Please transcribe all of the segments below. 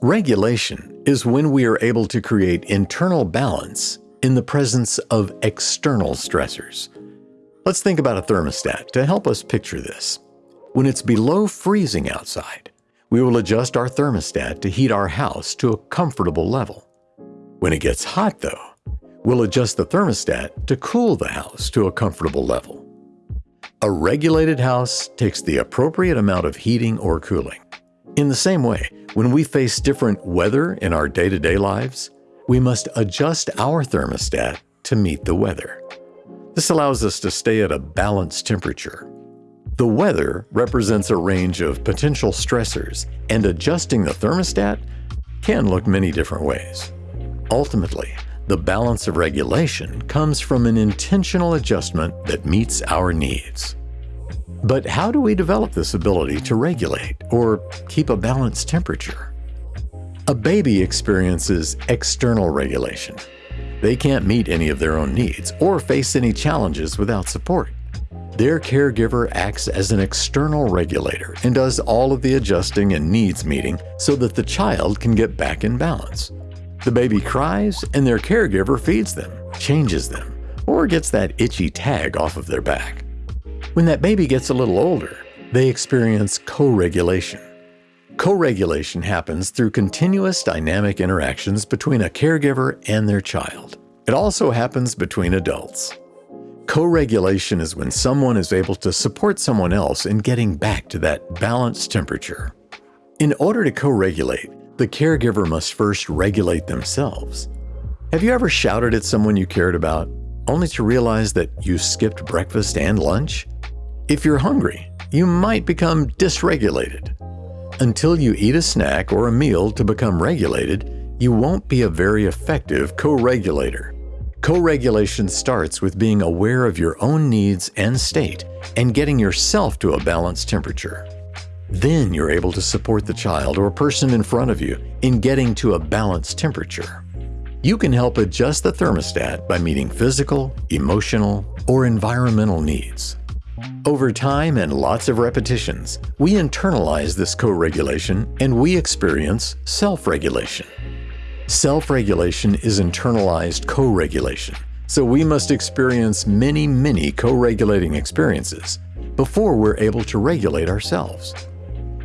Regulation is when we are able to create internal balance in the presence of external stressors. Let's think about a thermostat to help us picture this. When it's below freezing outside, we will adjust our thermostat to heat our house to a comfortable level. When it gets hot, though, we'll adjust the thermostat to cool the house to a comfortable level. A regulated house takes the appropriate amount of heating or cooling. In the same way, when we face different weather in our day-to-day lives, we must adjust our thermostat to meet the weather. This allows us to stay at a balanced temperature. The weather represents a range of potential stressors, and adjusting the thermostat can look many different ways. Ultimately, the balance of regulation comes from an intentional adjustment that meets our needs. But how do we develop this ability to regulate or keep a balanced temperature? A baby experiences external regulation. They can't meet any of their own needs or face any challenges without support. Their caregiver acts as an external regulator and does all of the adjusting and needs meeting so that the child can get back in balance. The baby cries and their caregiver feeds them, changes them, or gets that itchy tag off of their back. When that baby gets a little older, they experience co-regulation. Co-regulation happens through continuous dynamic interactions between a caregiver and their child. It also happens between adults. Co-regulation is when someone is able to support someone else in getting back to that balanced temperature. In order to co-regulate, the caregiver must first regulate themselves. Have you ever shouted at someone you cared about, only to realize that you skipped breakfast and lunch? If you're hungry, you might become dysregulated. Until you eat a snack or a meal to become regulated, you won't be a very effective co-regulator. Co-regulation starts with being aware of your own needs and state and getting yourself to a balanced temperature. Then you're able to support the child or person in front of you in getting to a balanced temperature. You can help adjust the thermostat by meeting physical, emotional, or environmental needs. Over time and lots of repetitions, we internalize this co-regulation and we experience self-regulation. Self-regulation is internalized co-regulation, so we must experience many, many co-regulating experiences before we're able to regulate ourselves.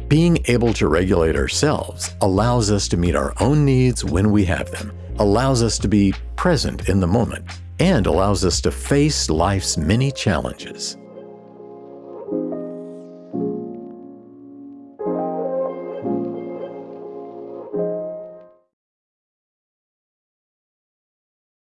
Being able to regulate ourselves allows us to meet our own needs when we have them, allows us to be present in the moment, and allows us to face life's many challenges.